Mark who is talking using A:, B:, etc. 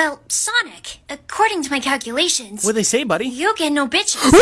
A: Well, Sonic, according to my calculations,
B: What'd they say, buddy?
A: you get no bitches.